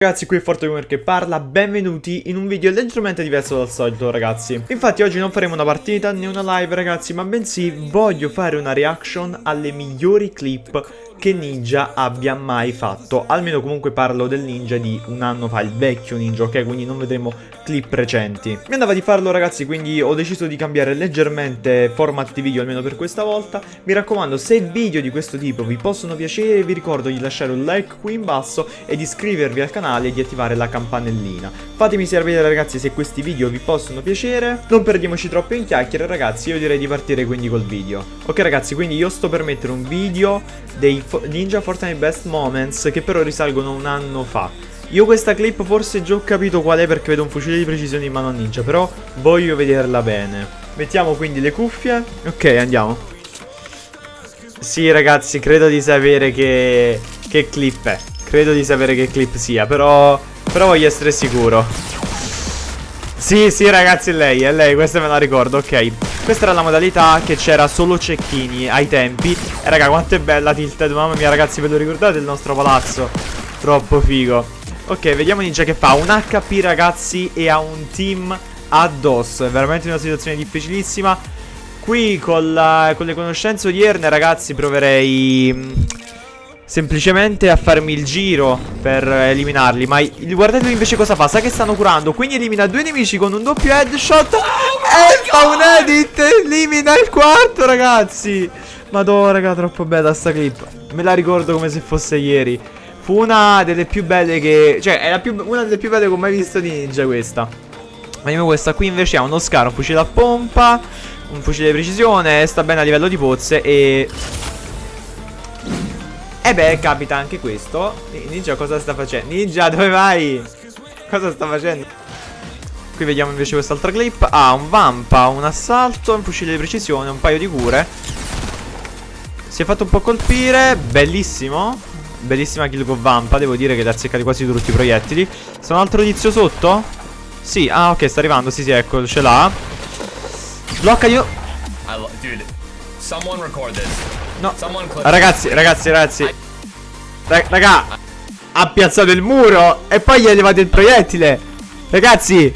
Ragazzi qui è ForteGamer che parla, benvenuti in un video leggermente diverso dal solito ragazzi. Infatti oggi non faremo una partita né una live ragazzi ma bensì voglio fare una reaction alle migliori clip che Ninja abbia mai fatto. Almeno comunque parlo del Ninja di un anno fa, il vecchio Ninja ok? Quindi non vedremo clip recenti. Mi andava di farlo ragazzi quindi ho deciso di cambiare leggermente format di video almeno per questa volta. Mi raccomando se video di questo tipo vi possono piacere vi ricordo di lasciare un like qui in basso e di iscrivervi al canale canale e di attivare la campanellina. Fatemi sapere ragazzi se questi video vi possono piacere. Non perdiamoci troppo in chiacchiere ragazzi, io direi di partire quindi col video. Ok ragazzi, quindi io sto per mettere un video dei Ninja Fortnite Best Moments che però risalgono un anno fa. Io questa clip forse già ho capito qual è perché vedo un fucile di precisione in mano a Ninja, però voglio vederla bene. Mettiamo quindi le cuffie. Ok, andiamo. Sì ragazzi, credo di sapere che, che clip è. Credo di sapere che clip sia, però... Però voglio essere sicuro. Sì, sì ragazzi, è lei, è lei, questa me la ricordo, ok. Questa era la modalità che c'era solo cecchini ai tempi. E raga, quanto è bella Tilted, mamma mia ragazzi, ve lo ricordate il nostro palazzo? Troppo figo. Ok, vediamo Ninja che fa un HP ragazzi e ha un team addosso. È veramente una situazione difficilissima. Qui con, la, con le conoscenze odierne ragazzi proverei Semplicemente a farmi il giro per eliminarli. Ma guardate invece cosa fa? Sa che stanno curando Quindi elimina due nemici con un doppio headshot E fa un edit Elimina il quarto ragazzi. Madonna raga troppo bella sta clip. Me la ricordo come se fosse ieri. Fu una delle più belle che Cioè è più, una delle più belle che ho mai visto di Ninja questa. Vediamo questa qui invece ha uno scaro Un fucile a pompa Un fucile di precisione Sta bene a livello di pozze E e beh, capita anche questo. Ninja cosa sta facendo? Ninja, dove vai? Cosa sta facendo? Qui vediamo invece quest'altra clip. Ah, un vampa, un assalto, un fucile di precisione, un paio di cure. Si è fatto un po' colpire. Bellissimo. Bellissima kill con vampa. Devo dire che le ha azzeccati quasi tutti i proiettili. C'è un altro tizio sotto? Sì, ah ok, sta arrivando. Sì, sì, ecco, ce l'ha. Blocca io. Dude, someone record this. No. Ragazzi, ragazzi, ragazzi. Raga, ha piazzato il muro e poi gli ha levato il proiettile. Ragazzi,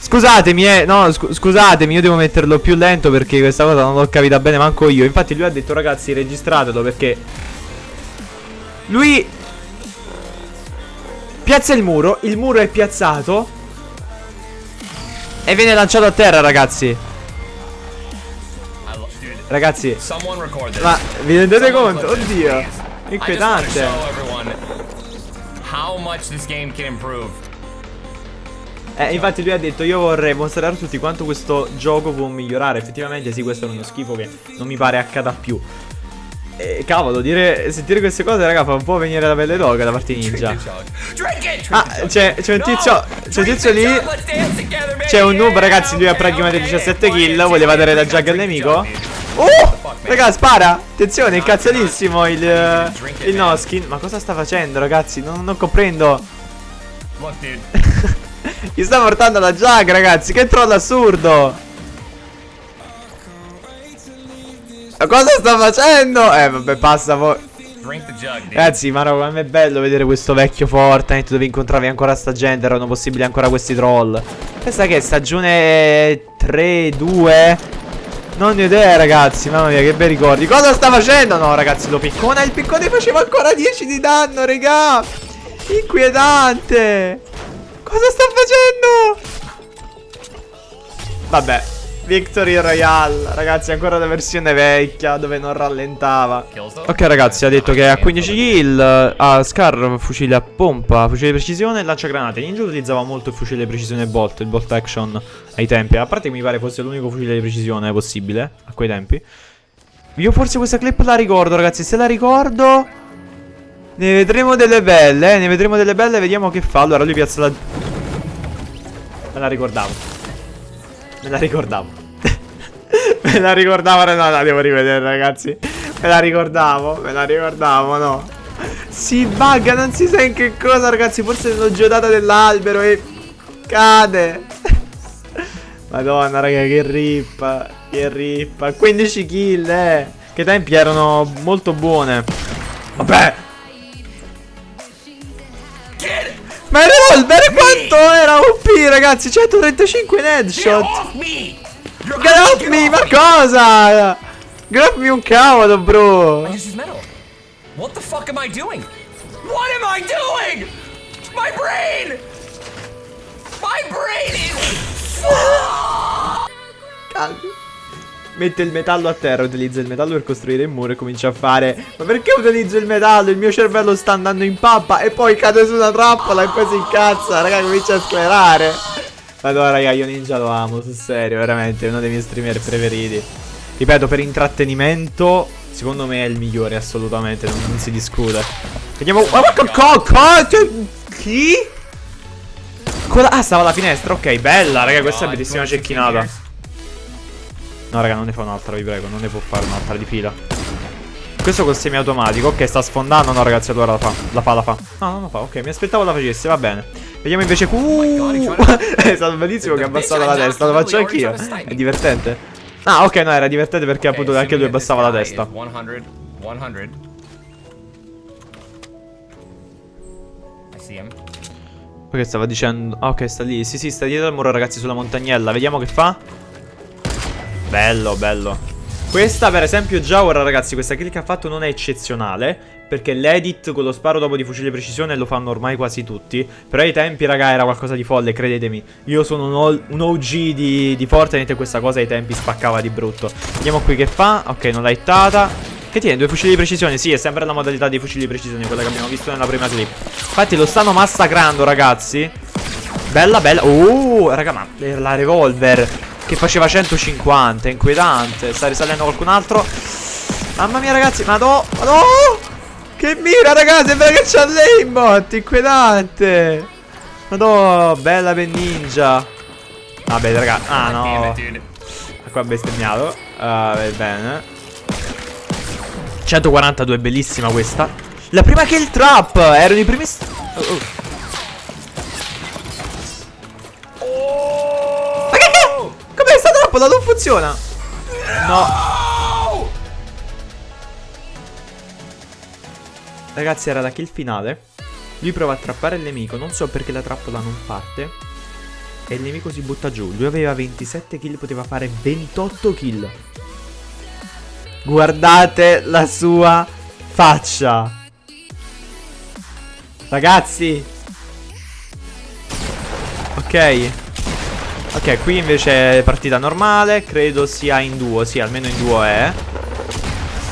scusatemi, eh. No, scu scusatemi, io devo metterlo più lento perché questa cosa non l'ho capita bene manco io. Infatti lui ha detto, ragazzi, registratelo perché lui piazza il muro, il muro è piazzato e viene lanciato a terra, ragazzi. Ragazzi Ma vi rendete conto? Oddio. Inquietante. eh, infatti lui ha detto io vorrei mostrare a tutti quanto questo gioco può migliorare. Effettivamente sì, questo è uno schifo che non mi pare accada più. E cavolo, dire, sentire queste cose, raga, fa un po' venire la pelle d'oca da parte ninja. Ah, c'è un tizio, c'è un tizio lì. C'è un noob, ragazzi, lui ha praticamente 17 kill, voleva dare da jug al nemico. Oh! Raga, spara! Attenzione, è incazzatissimo il, il Noskin. Ma cosa sta facendo, ragazzi? Non, non comprendo. Gli sta portando la jug, ragazzi. Che troll assurdo! Ma cosa sta facendo? Eh, vabbè, passa poi. Ragazzi, ma no, è bello vedere questo vecchio Fortnite dove incontravi ancora sta gente, erano possibili ancora questi troll. Questa che è stagione 3, 2? Non ho idea ragazzi Mamma mia che bei ricordi Cosa sta facendo? No ragazzi lo piccona Il piccone faceva ancora 10 di danno Regà Inquietante Cosa sta facendo? Vabbè Victory Royale. Ragazzi ancora la versione vecchia Dove non rallentava. Ok ragazzi ha detto che ha 15 kill Ha Scar fucile a pompa Fucile di precisione e lanciagranate Ninja utilizzava molto il fucile di precisione Bolt Il Bolt Action ai tempi. A parte che mi pare fosse l'unico fucile di precisione possibile A quei tempi. Io forse questa clip la ricordo ragazzi. Se la ricordo Ne vedremo delle belle eh? Ne vedremo delle belle Vediamo che fa. Allora lui piazza la Me la ricordavo. Me la ricordavo. Me la ricordavo. No, la devo rivedere, ragazzi. Me la ricordavo. Me la ricordavo, no. Si bugga, non si sa in che cosa, ragazzi. Forse l'ho giocata dell'albero e cade. Madonna, raga, che rip. Che rip. 15 kill, eh. Che tempi erano molto buone. Vabbè. Ma il revolver quanto era OP ragazzi 135 in headshot Me ma cosa me un cavolo bro What the fuck am I doing? What am I doing? My brain! My brain is... Calmi Mette il metallo a terra, utilizza il metallo per costruire il muro e comincia a fare Ma perché utilizzo il metallo? Il mio cervello sta andando in pappa e poi cade su una trappola e poi si incazza Raga comincia a sclerare Madonna raga io Ninja lo amo, sul serio, veramente, è uno dei miei streamer preferiti. Ripeto, per intrattenimento, secondo me è il migliore assolutamente, non, non si discute. Vediamo... Oh, ma Chi? Ah, stava alla finestra, ok, bella raga, questa è bellissima cecchinata No raga non ne fa un'altra vi prego Non ne può fare un'altra di fila. Questo col semiautomatico Ok sta sfondando No ragazzi allora la fa La fa la fa. No non la fa Ok mi aspettavo la facesse Va bene Vediamo invece uh, È stato bellissimo che ha abbassato la testa Lo faccio anch'io. È divertente. Ah ok no era divertente perché appunto anche lui abbassava la testa. 100 100 Poi che stava dicendo Ah ok sta lì. Sì sì sta dietro al muro ragazzi sulla montagnella. Vediamo che fa. Bello, bello. Questa per esempio già ora ragazzi questa kill che ha fatto non è eccezionale Perché l'edit con lo sparo dopo di fucile precisione lo fanno ormai quasi tutti. Però ai tempi raga era qualcosa di folle credetemi. Io sono un, OG di, di Fortnite e questa cosa ai tempi spaccava di brutto. Vediamo qui che fa? Ok non l'ha hittata Che tiene? Due fucili di precisione? Sì è sempre la modalità dei fucili di precisione Quella che abbiamo visto nella prima clip. Infatti lo stanno massacrando ragazzi. Bella bella. Uh raga ma la revolver che faceva 150, inquietante. Sta risalendo qualcun altro. Mamma mia ragazzi, madò, madò. Che mira ragazzi, è vero che c'ha l'aimbot, inquietante. Madò, bella per ninja. Vabbè raga, ah no. Qua bestemmiato. Uh, bene. 142, bellissima questa. La prima kill trap, erano i primi... Oh, oh. Trappola non funziona? No. Ragazzi era la kill finale. Lui prova a trappare il nemico. Non so perché la trappola non parte. E il nemico si butta giù. Lui aveva 27 kill Poteva fare 28 kill. Guardate la sua faccia. Ragazzi. Ok Ok, qui invece è partita normale. Credo sia in duo. Sì, almeno in duo è.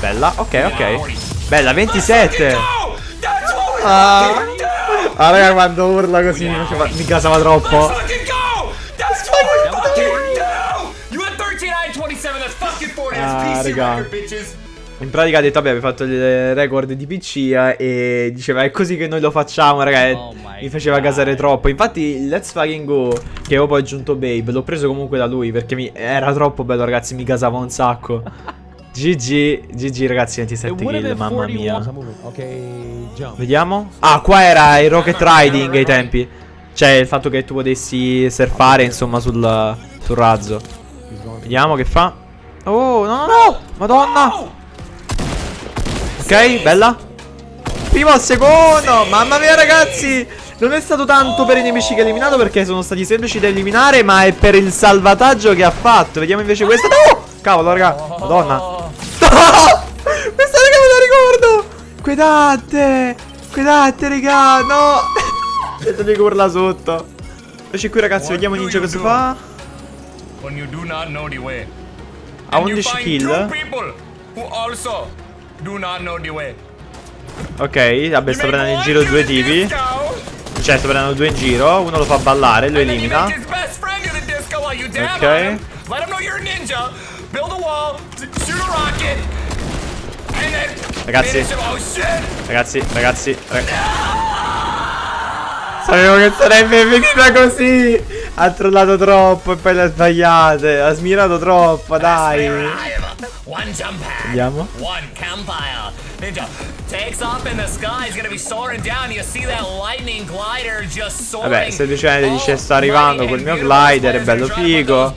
Bella. Ok, ok. Bella, 27. Ah, ah raga, quando urla così mi, faceva, mi casava troppo. Ah, raga. In pratica ha detto, vabbè, abbiamo fatto il record di PC eh, e diceva, è così che noi lo facciamo, raga. Oh mi faceva God. gasare troppo. Infatti, il Let's Fucking Go, che avevo poi aggiunto Babe, l'ho preso comunque da lui perché mi... era troppo bello, ragazzi. Mi gasava un sacco. GG, GG ragazzi 27 kill, mamma mia. Vediamo. Ah qua era il rocket riding ai tempi. Cioè il fatto che tu potessi surfare insomma sul, sul razzo. Vediamo che fa. Oh no no no. Madonna Ok, bella. Primo al secondo. Mamma mia ragazzi. Non è stato tanto per i nemici che ha eliminato Perché sono stati semplici da eliminare Ma è per il salvataggio che ha fatto. Vediamo invece questa. No! Cavolo raga. Madonna. No Questa raga me la ricordo. Guardate Guardate raga. No. Vedo di urla sotto. Invece qui ragazzi. Vediamo Ninja cosa fa. Ha 11 kill Do not know the way. Ok, vabbè, sto prendendo in giro due tipi. Cioè, sto prendendo due in giro. Uno lo fa ballare, lo elimina. Ok. Ragazzi. Ragazzi, ragazzi. Sapevo che sarebbe venuta così. Ha trollato troppo e poi le ha sbagliate. Ha smirato troppo, dai. One jump pad. Vediamo. One campfire. Ninja takes off in the sky. He's gonna be soaring down. You see that lightning glider just soaring. Vabbè, semplicemente dice sto arrivando col mio glider, è bello figo.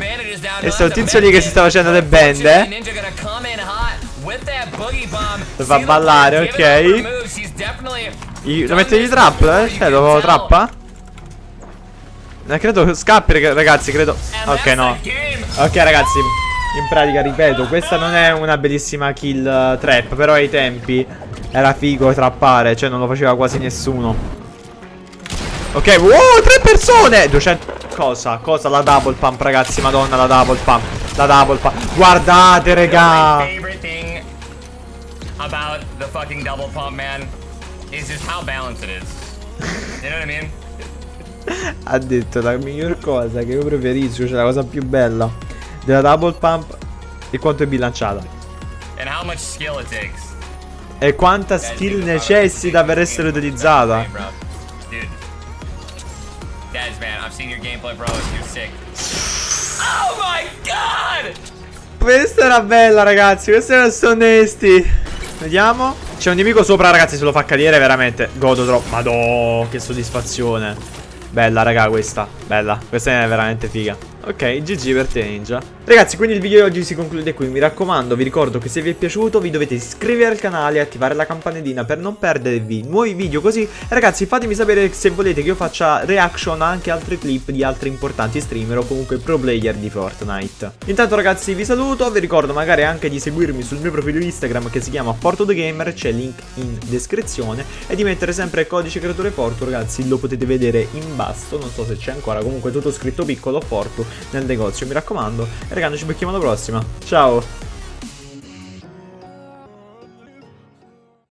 E sto tizio lì che si sta facendo le bende. Lo fa ballare, ok. Lo mette di trap, eh? Cioè, lo trappa? Eh, credo scappi, ragazzi, credo... Ok, no. Ok, ragazzi, in pratica, ripeto, questa non è una bellissima kill trap, però ai tempi era figo trappare, cioè non lo faceva quasi nessuno. Ok, wow, tre persone! 200... Cosa? Cosa? La double pump, ragazzi, madonna, la double pump. La double pump. Guardate, regà. about the fucking double pump, man, is just how balanced it is. You know what I mean? Ha detto la miglior cosa che io preferisco, cioè la cosa più bella della double pump è quanto è bilanciata. E quanta skill necessita per essere utilizzata. Oh my god! Questa era bella ragazzi, questi erano onesti Vediamo. C'è un nemico sopra ragazzi, se lo fa cadere veramente. Godo troppo, madò, che soddisfazione. Bella raga questa, bella. Questa è veramente figa Ok, GG per te Ninja. Ragazzi, quindi il video di oggi si conclude qui. Mi raccomando, vi ricordo che se vi è piaciuto Vi dovete iscrivervi al canale e attivare la campanellina Per non perdervi nuovi video così. E ragazzi, fatemi sapere se volete che io faccia reaction a anche altri clip Di altri importanti streamer o comunque pro player di Fortnite. Intanto ragazzi vi saluto. Vi ricordo magari anche di seguirmi sul mio profilo Instagram Che si chiama FortoTheGamer C'è link in descrizione. E di mettere sempre il codice creatore Fortu Ragazzi, lo potete vedere in basso. Non so se c'è ancora. Comunque tutto scritto piccolo Fortu nel negozio, mi raccomando. E raga, noi ci becchiamo alla prossima. Ciao!